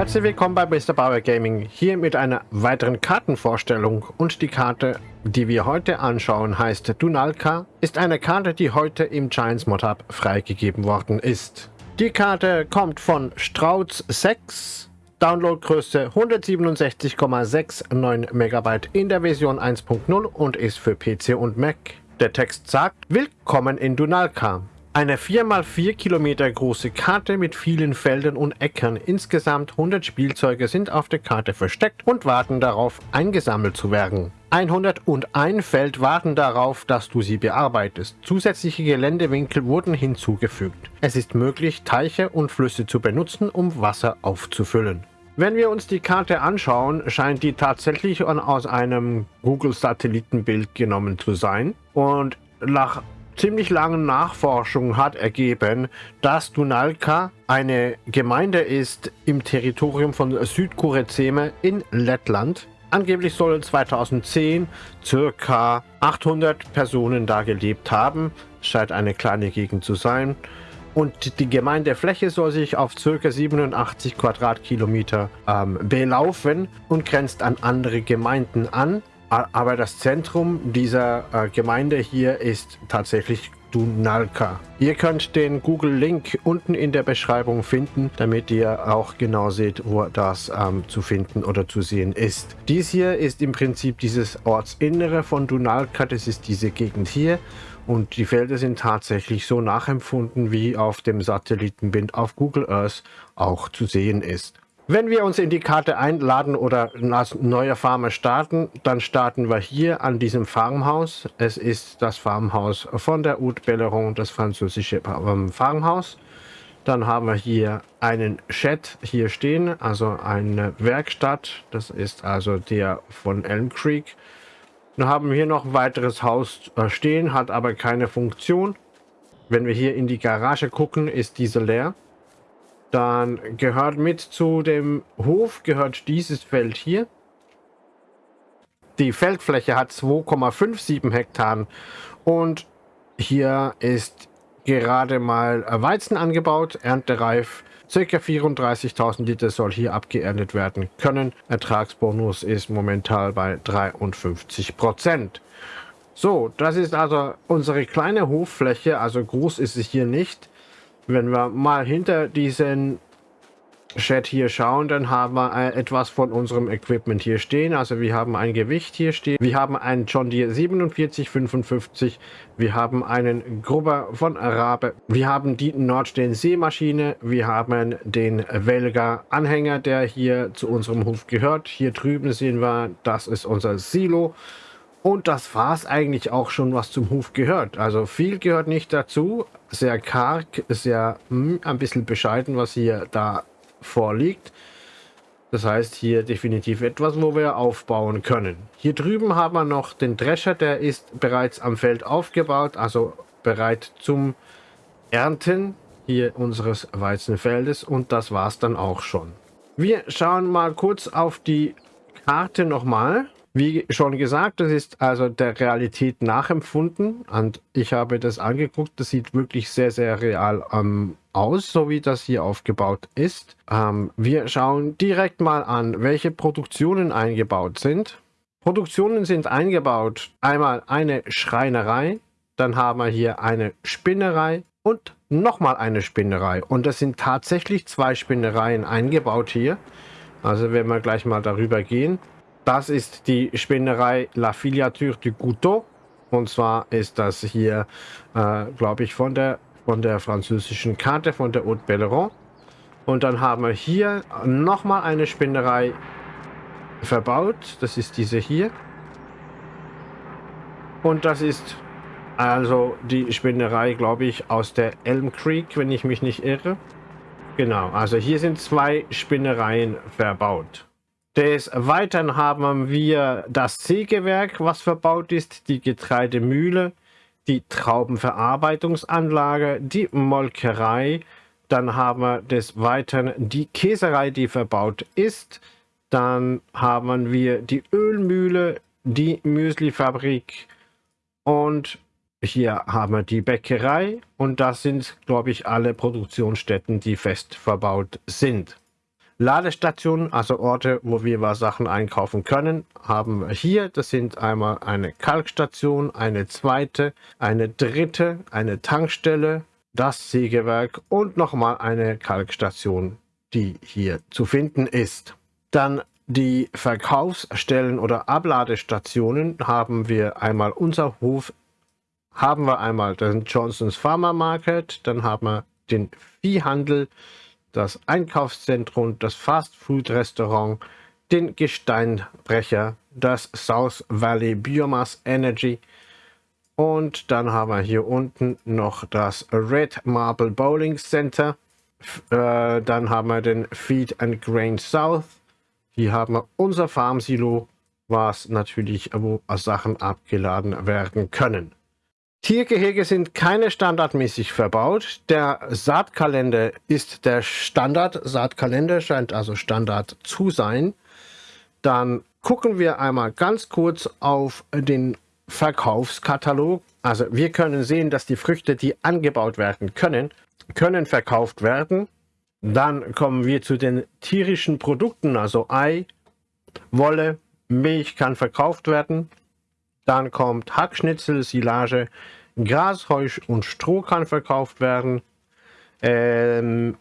Herzlich willkommen bei Mr. Bauer Gaming, hier mit einer weiteren Kartenvorstellung und die Karte, die wir heute anschauen, heißt Dunalka, ist eine Karte, die heute im Giants Mod Hub freigegeben worden ist. Die Karte kommt von Strauz 6, Downloadgröße 167,69 MB in der Version 1.0 und ist für PC und Mac. Der Text sagt, Willkommen in Dunalka. Eine 4x4 Kilometer große Karte mit vielen Feldern und Äckern. Insgesamt 100 Spielzeuge sind auf der Karte versteckt und warten darauf, eingesammelt zu werden. 101 Feld warten darauf, dass du sie bearbeitest. Zusätzliche Geländewinkel wurden hinzugefügt. Es ist möglich, Teiche und Flüsse zu benutzen, um Wasser aufzufüllen. Wenn wir uns die Karte anschauen, scheint die tatsächlich aus einem Google-Satellitenbild genommen zu sein. Und nach ziemlich langen Nachforschungen hat ergeben, dass Dunalka eine Gemeinde ist im Territorium von Südkurezeme in Lettland. Angeblich sollen 2010 circa 800 Personen da gelebt haben. Scheint eine kleine Gegend zu sein. Und die Gemeindefläche soll sich auf ca. 87 Quadratkilometer ähm, belaufen und grenzt an andere Gemeinden an. Aber das Zentrum dieser äh, Gemeinde hier ist tatsächlich Dunalka. Ihr könnt den Google-Link unten in der Beschreibung finden, damit ihr auch genau seht, wo das ähm, zu finden oder zu sehen ist. Dies hier ist im Prinzip dieses Ortsinnere von Dunalka, das ist diese Gegend hier. Und die Felder sind tatsächlich so nachempfunden, wie auf dem Satellitenbild auf Google Earth auch zu sehen ist. Wenn wir uns in die Karte einladen oder als neuer Farmer starten, dann starten wir hier an diesem Farmhaus. Es ist das Farmhaus von der Haute Belleron, das französische Farmhaus. Dann haben wir hier einen Shed hier stehen, also eine Werkstatt. Das ist also der von Elm Creek. Dann haben wir hier noch ein weiteres Haus äh, stehen, hat aber keine Funktion. Wenn wir hier in die Garage gucken, ist diese leer. Dann gehört mit zu dem Hof, gehört dieses Feld hier. Die Feldfläche hat 2,57 Hektar und hier ist gerade mal Weizen angebaut, erntereif. Circa 34.000 Liter soll hier abgeerntet werden können. Ertragsbonus ist momentan bei 53 Prozent. So, das ist also unsere kleine Hoffläche, also groß ist es hier nicht. Wenn wir mal hinter diesen Chat hier schauen, dann haben wir äh, etwas von unserem Equipment hier stehen. Also wir haben ein Gewicht hier stehen. Wir haben einen John Deere 4755. Wir haben einen Grubber von Rabe. Wir haben die Nordstehen Seemaschine. Wir haben den Welger Anhänger, der hier zu unserem Hof gehört. Hier drüben sehen wir, das ist unser Silo. Und das war es eigentlich auch schon, was zum Hof gehört. Also viel gehört nicht dazu. Sehr karg, sehr mh, hm, ein bisschen bescheiden, was hier da vorliegt. Das heißt hier definitiv etwas, wo wir aufbauen können. Hier drüben haben wir noch den Drescher, der ist bereits am Feld aufgebaut, also bereit zum Ernten hier unseres Weizenfeldes und das war es dann auch schon. Wir schauen mal kurz auf die Karte nochmal. Wie schon gesagt, das ist also der Realität nachempfunden und ich habe das angeguckt. Das sieht wirklich sehr, sehr real ähm, aus, so wie das hier aufgebaut ist. Ähm, wir schauen direkt mal an, welche Produktionen eingebaut sind. Produktionen sind eingebaut. Einmal eine Schreinerei, dann haben wir hier eine Spinnerei und nochmal eine Spinnerei. Und das sind tatsächlich zwei Spinnereien eingebaut hier. Also wenn wir gleich mal darüber gehen. Das ist die Spinnerei La Filiature du Couteau. Und zwar ist das hier, äh, glaube ich, von der, von der französischen Karte, von der Haute Belleron. Und dann haben wir hier nochmal eine Spinnerei verbaut. Das ist diese hier. Und das ist also die Spinnerei, glaube ich, aus der Elm Creek, wenn ich mich nicht irre. Genau, also hier sind zwei Spinnereien verbaut. Des Weiteren haben wir das Sägewerk, was verbaut ist, die Getreidemühle, die Traubenverarbeitungsanlage, die Molkerei. Dann haben wir des Weiteren die Käserei, die verbaut ist. Dann haben wir die Ölmühle, die Müslifabrik und hier haben wir die Bäckerei und das sind, glaube ich, alle Produktionsstätten, die fest verbaut sind. Ladestationen, also Orte, wo wir Sachen einkaufen können, haben wir hier. Das sind einmal eine Kalkstation, eine zweite, eine dritte, eine Tankstelle, das Sägewerk und nochmal eine Kalkstation, die hier zu finden ist. Dann die Verkaufsstellen oder Abladestationen haben wir einmal unser Hof, haben wir einmal den Johnson's Farmer Market, dann haben wir den Viehhandel, das Einkaufszentrum, das Fast-Food-Restaurant, den Gesteinbrecher, das South Valley Biomass Energy und dann haben wir hier unten noch das Red Marble Bowling Center. Äh, dann haben wir den Feed and Grain South. Hier haben wir unser Farmsilo, was natürlich wo Sachen abgeladen werden können. Tiergehege sind keine standardmäßig verbaut. Der Saatkalender ist der Standard. Saatkalender scheint also Standard zu sein. Dann gucken wir einmal ganz kurz auf den Verkaufskatalog. Also wir können sehen, dass die Früchte, die angebaut werden können, können verkauft werden. Dann kommen wir zu den tierischen Produkten, also Ei, Wolle, Milch kann verkauft werden. Dann kommt Hackschnitzel, Silage, Gras, Heu und Stroh kann verkauft werden. Ähm,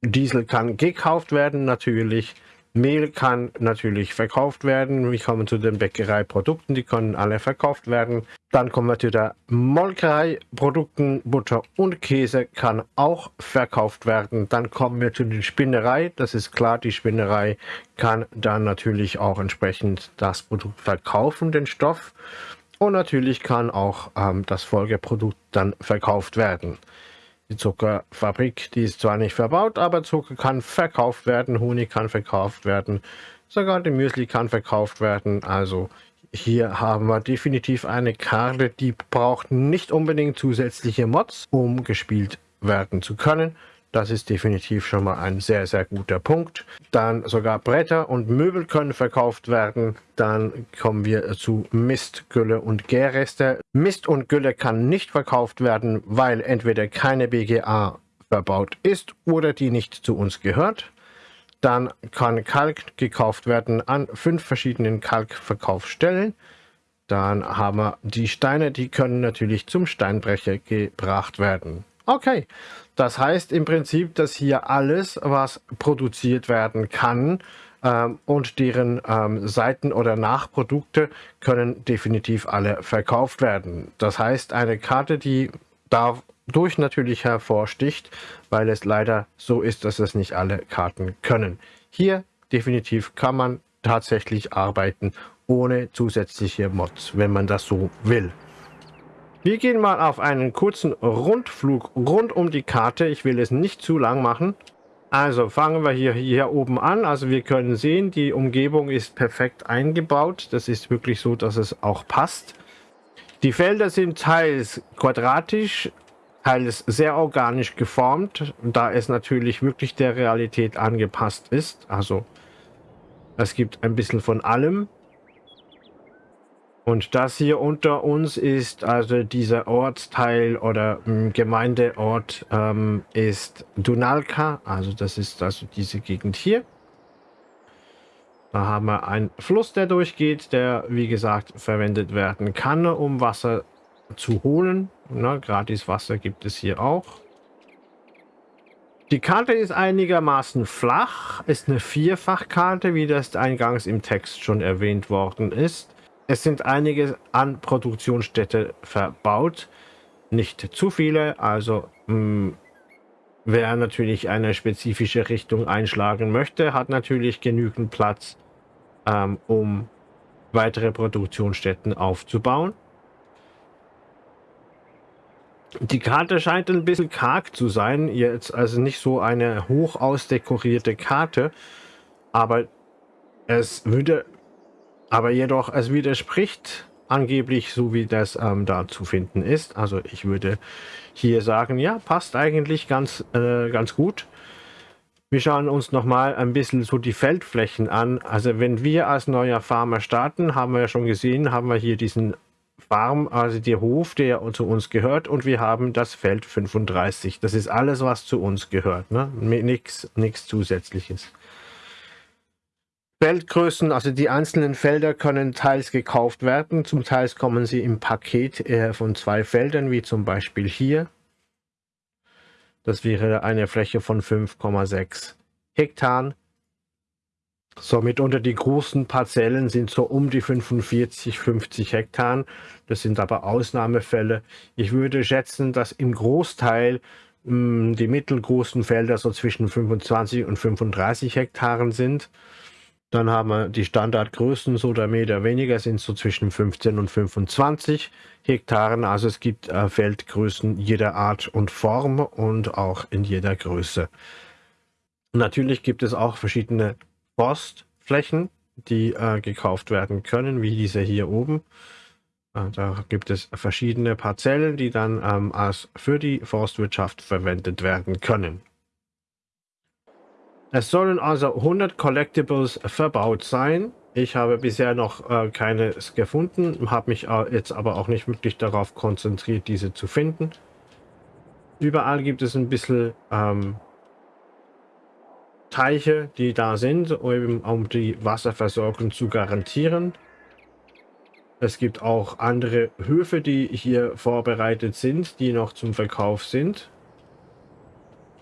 Diesel kann gekauft werden natürlich. Mehl kann natürlich verkauft werden. Wir kommen zu den Bäckereiprodukten, die können alle verkauft werden. Dann kommen wir zu den Molkereiprodukten. Butter und Käse kann auch verkauft werden. Dann kommen wir zu den Spinnerei. Das ist klar, die Spinnerei kann dann natürlich auch entsprechend das Produkt verkaufen, den Stoff. Und natürlich kann auch ähm, das Folgeprodukt dann verkauft werden. Die Zuckerfabrik, die ist zwar nicht verbaut, aber Zucker kann verkauft werden, Honig kann verkauft werden, sogar die Müsli kann verkauft werden. Also hier haben wir definitiv eine Karte, die braucht nicht unbedingt zusätzliche Mods, um gespielt werden zu können. Das ist definitiv schon mal ein sehr, sehr guter Punkt. Dann sogar Bretter und Möbel können verkauft werden. Dann kommen wir zu Mist, Gülle und Gärreste. Mist und Gülle kann nicht verkauft werden, weil entweder keine BGA verbaut ist oder die nicht zu uns gehört. Dann kann Kalk gekauft werden an fünf verschiedenen Kalkverkaufsstellen. Dann haben wir die Steine, die können natürlich zum Steinbrecher gebracht werden. Okay, das heißt im Prinzip, dass hier alles, was produziert werden kann ähm, und deren ähm, Seiten oder Nachprodukte können definitiv alle verkauft werden. Das heißt, eine Karte, die dadurch natürlich hervorsticht, weil es leider so ist, dass es nicht alle Karten können. Hier definitiv kann man tatsächlich arbeiten ohne zusätzliche Mods, wenn man das so will. Wir gehen mal auf einen kurzen Rundflug rund um die Karte. Ich will es nicht zu lang machen. Also fangen wir hier, hier oben an. Also wir können sehen, die Umgebung ist perfekt eingebaut. Das ist wirklich so, dass es auch passt. Die Felder sind teils quadratisch, teils sehr organisch geformt, da es natürlich wirklich der Realität angepasst ist. Also es gibt ein bisschen von allem. Und das hier unter uns ist also dieser Ortsteil oder ähm, Gemeindeort ähm, ist Dunalka, also das ist also diese Gegend hier. Da haben wir einen Fluss, der durchgeht, der wie gesagt verwendet werden kann, um Wasser zu holen. Na, gratis Wasser gibt es hier auch. Die Karte ist einigermaßen flach, ist eine Vierfachkarte, wie das eingangs im Text schon erwähnt worden ist. Es sind einige an Produktionsstätte verbaut, nicht zu viele, also mh, hm, wer natürlich eine spezifische Richtung einschlagen möchte, hat natürlich genügend Platz, ähm, um weitere Produktionsstätten aufzubauen. Die Karte scheint ein bisschen karg zu sein, jetzt also nicht so eine hoch ausdekorierte Karte, aber es würde aber jedoch, es widerspricht angeblich so, wie das ähm, da zu finden ist. Also ich würde hier sagen, ja, passt eigentlich ganz, äh, ganz gut. Wir schauen uns nochmal ein bisschen so die Feldflächen an. Also wenn wir als neuer Farmer starten, haben wir ja schon gesehen, haben wir hier diesen Farm, also der Hof, der zu uns gehört und wir haben das Feld 35. Das ist alles, was zu uns gehört. Ne? Nichts zusätzliches. Feldgrößen, also die einzelnen Felder können teils gekauft werden, zum Teil kommen sie im Paket äh, von zwei Feldern, wie zum Beispiel hier. Das wäre eine Fläche von 5,6 Hektar. Somit unter die großen Parzellen sind so um die 45, 50 Hektar. Das sind aber Ausnahmefälle. Ich würde schätzen, dass im Großteil mh, hm, die mittelgroßen Felder so zwischen 25 und 35 Hektaren sind. Dann haben wir die Standardgrößen, so der Meter weniger, sind so zwischen 15 und 25 Hektaren. Also es gibt äh, Feldgrößen jeder Art und Form und auch in jeder Größe. Natürlich gibt es auch verschiedene Forstflächen, die äh, gekauft werden können, wie diese hier oben. Äh, da gibt es verschiedene Parzellen, die dann ähm, als für die Forstwirtschaft verwendet werden können. Es sollen also 100 Collectibles verbaut sein. Ich habe bisher noch äh, keines gefunden, habe mich äh, jetzt aber auch nicht wirklich darauf konzentriert, diese zu finden. Überall gibt es ein bisschen ähm, Teiche, die da sind, um, um die Wasserversorgung zu garantieren. Es gibt auch andere Höfe, die hier vorbereitet sind, die noch zum Verkauf sind.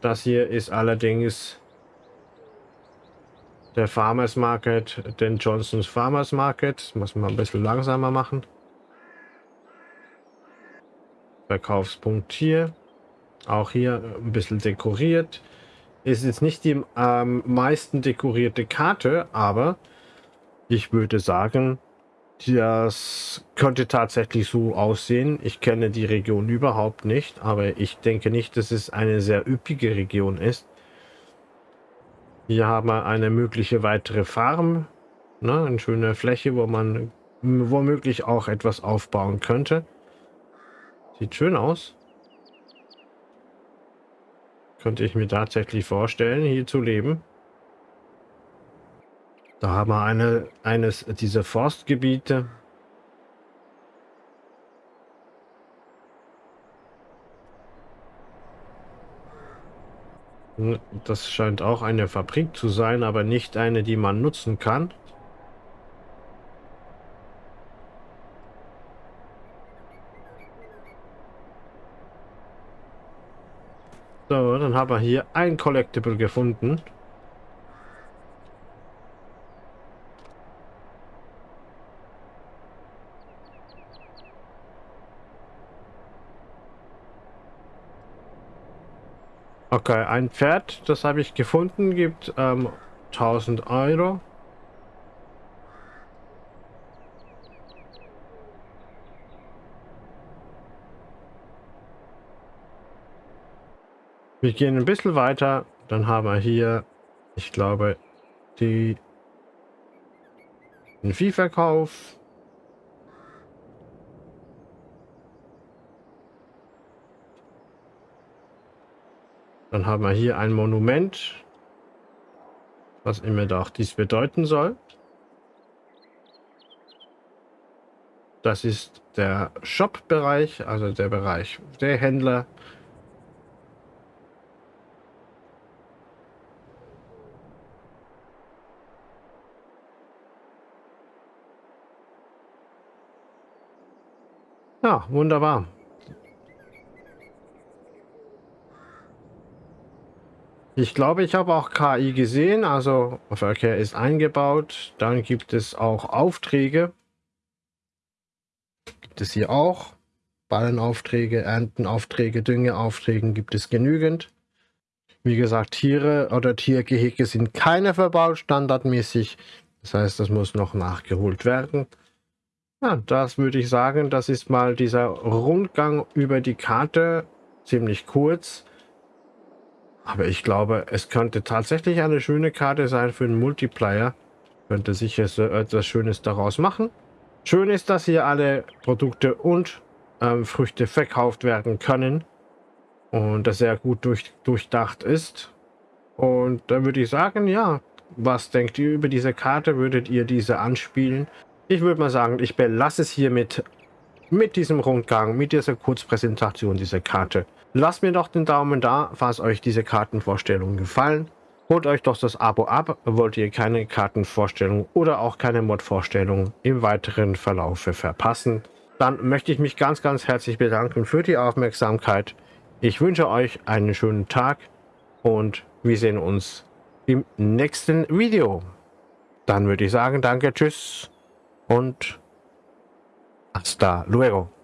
Das hier ist allerdings der Farmers Market, den Johnsons Farmers Market. Muss man ein bisschen langsamer machen. Verkaufspunkt hier. Auch hier ein bisschen dekoriert. Ist jetzt nicht die am ähm, meisten dekorierte Karte, aber ich würde sagen, das könnte tatsächlich so aussehen. Ich kenne die Region überhaupt nicht, aber ich denke nicht, dass es eine sehr üppige Region ist. Hier haben wir eine mögliche weitere Farm. Ne, eine schöne Fläche, wo man womöglich auch etwas aufbauen könnte. Sieht schön aus. Könnte ich mir tatsächlich vorstellen, hier zu leben. Da haben wir eine, eines dieser Forstgebiete. Das scheint auch eine Fabrik zu sein, aber nicht eine, die man nutzen kann. So, dann haben wir hier ein Collectible gefunden. Okay, ein Pferd, das habe ich gefunden, gibt ähm, 1000 Euro. Wir gehen ein bisschen weiter, dann haben wir hier, ich glaube, die den Viehverkauf. Dann haben wir hier ein Monument, was immer doch dies bedeuten soll. Das ist der Shop-Bereich, also der Bereich der Händler. Ja, wunderbar. Ich glaube, ich habe auch KI gesehen, also Verkehr ist eingebaut. Dann gibt es auch Aufträge. Gibt es hier auch. Ballenaufträge, Erntenaufträge, Düngeaufträge gibt es genügend. Wie gesagt, Tiere oder Tiergehege sind keine verbaut, standardmäßig. Das heißt, das muss noch nachgeholt werden. Ja, das würde ich sagen, das ist mal dieser Rundgang über die Karte. Ziemlich kurz. Aber ich glaube, es könnte tatsächlich eine schöne Karte sein für einen Multiplayer. Könnte sicher so etwas Schönes daraus machen. Schön ist, dass hier alle Produkte und ähm, Früchte verkauft werden können. Und das sehr gut durch, durchdacht ist. Und dann würde ich sagen, ja, was denkt ihr über diese Karte? Würdet ihr diese anspielen? Ich würde mal sagen, ich belasse es hiermit mit diesem Rundgang, mit dieser Kurzpräsentation dieser Karte. Lasst mir doch den Daumen da, falls euch diese Kartenvorstellungen gefallen. Holt euch doch das Abo ab, wollt ihr keine Kartenvorstellung oder auch keine Mod-Vorstellung im weiteren Verlaufe verpassen. Dann möchte ich mich ganz, ganz herzlich bedanken für die Aufmerksamkeit. Ich wünsche euch einen schönen Tag und wir sehen uns im nächsten Video. Dann würde ich sagen, danke, tschüss und hasta luego.